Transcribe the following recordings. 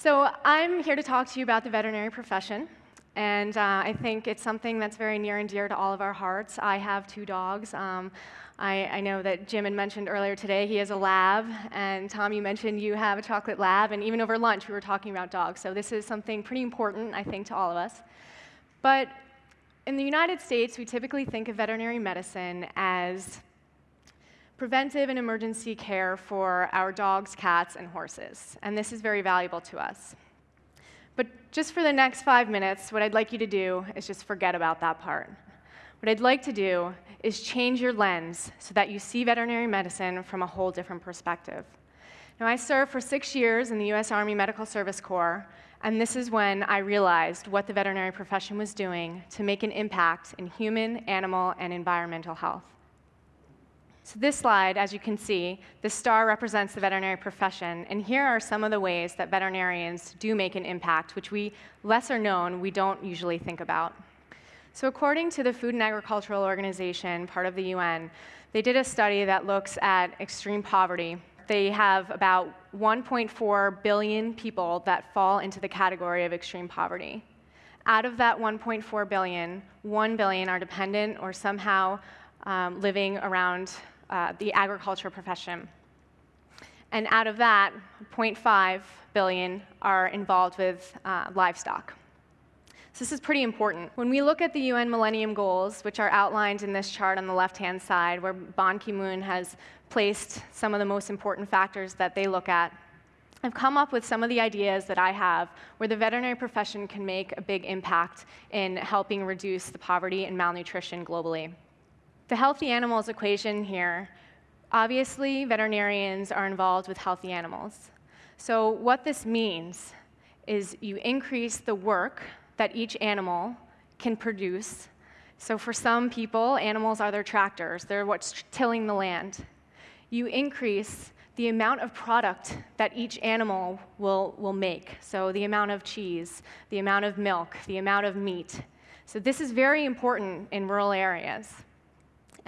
So I'm here to talk to you about the veterinary profession. And uh, I think it's something that's very near and dear to all of our hearts. I have two dogs. Um, I, I, know that Jim had mentioned earlier today he has a lab, and Tom, you mentioned you have a chocolate lab, and even over lunch we were talking about dogs. So this is something pretty important, I think, to all of us. But in the United States, we typically think of veterinary medicine as preventive and emergency care for our dogs, cats, and horses. And this is very valuable to us. But just for the next five minutes, what I'd like you to do is just forget about that part. What I'd like to do is change your lens so that you see veterinary medicine from a whole different perspective. Now, I served for six years in the US Army Medical Service Corps, and this is when I realized what the veterinary profession was doing to make an impact in human, animal, and environmental health. So this slide, as you can see, the star represents the veterinary profession, and here are some of the ways that veterinarians do make an impact, which we, lesser known, we don't usually think about. So according to the Food and Agricultural Organization, part of the UN, they did a study that looks at extreme poverty. They have about 1.4 billion people that fall into the category of extreme poverty. Out of that 1.4 billion, 1 billion are dependent or somehow um, living around uh, the agriculture profession. And out of that, 0.5 billion are involved with uh, livestock. So this is pretty important. When we look at the UN Millennium Goals, which are outlined in this chart on the left-hand side, where Ban Ki-moon has placed some of the most important factors that they look at, I've come up with some of the ideas that I have where the veterinary profession can make a big impact in helping reduce the poverty and malnutrition globally. The healthy animals equation here, obviously veterinarians are involved with healthy animals. So what this means is you increase the work that each animal can produce. So for some people, animals are their tractors. They're what's tilling the land. You increase the amount of product that each animal will, will make. So the amount of cheese, the amount of milk, the amount of meat. So this is very important in rural areas.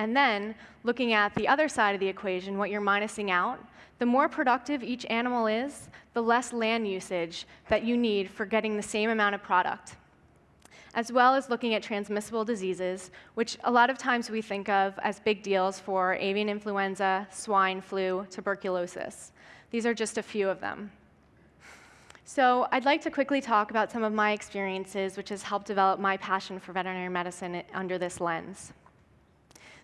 And then, looking at the other side of the equation, what you're minusing out, the more productive each animal is, the less land usage that you need for getting the same amount of product. As well as looking at transmissible diseases, which a lot of times we think of as big deals for avian influenza, swine flu, tuberculosis. These are just a few of them. So I'd like to quickly talk about some of my experiences, which has helped develop my passion for veterinary medicine under this lens.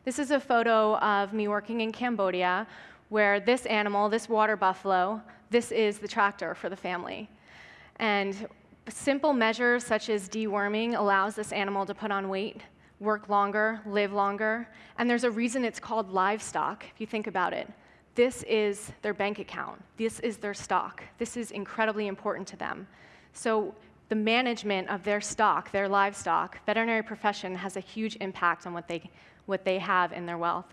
This is a photo of me working in Cambodia, where this animal, this water buffalo, this is the tractor for the family. And simple measures such as deworming allows this animal to put on weight, work longer, live longer, and there's a reason it's called livestock, if you think about it. This is their bank account. This is their stock. This is incredibly important to them. So the management of their stock, their livestock, veterinary profession has a huge impact on what they, what they have in their wealth.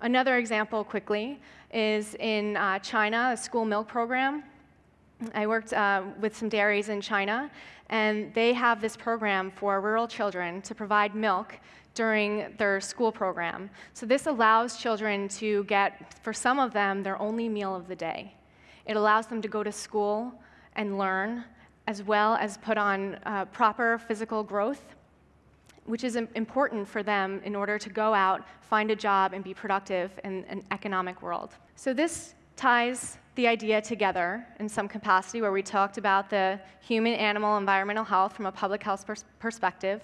Another example, quickly, is in uh, China, a school milk program. I worked uh, with some dairies in China, and they have this program for rural children to provide milk during their school program. So this allows children to get, for some of them, their only meal of the day. It allows them to go to school and learn, as well as put on uh, proper physical growth which is important for them in order to go out, find a job, and be productive in an economic world. So this ties the idea together in some capacity where we talked about the human, animal, environmental health from a public health pers perspective,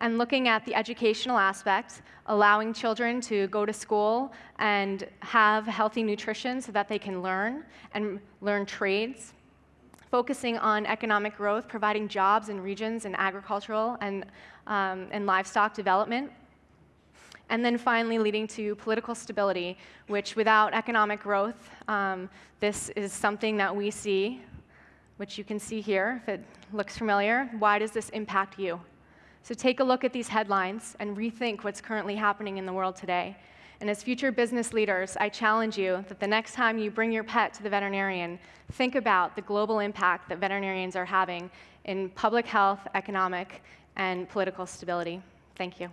and looking at the educational aspect, allowing children to go to school and have healthy nutrition so that they can learn and learn trades, focusing on economic growth, providing jobs in regions and agricultural and, um, and livestock development. And then finally leading to political stability, which without economic growth, um, this is something that we see, which you can see here, if it looks familiar. Why does this impact you? So take a look at these headlines and rethink what's currently happening in the world today. And as future business leaders, I challenge you that the next time you bring your pet to the veterinarian, think about the global impact that veterinarians are having in public health, economic, and political stability. Thank you.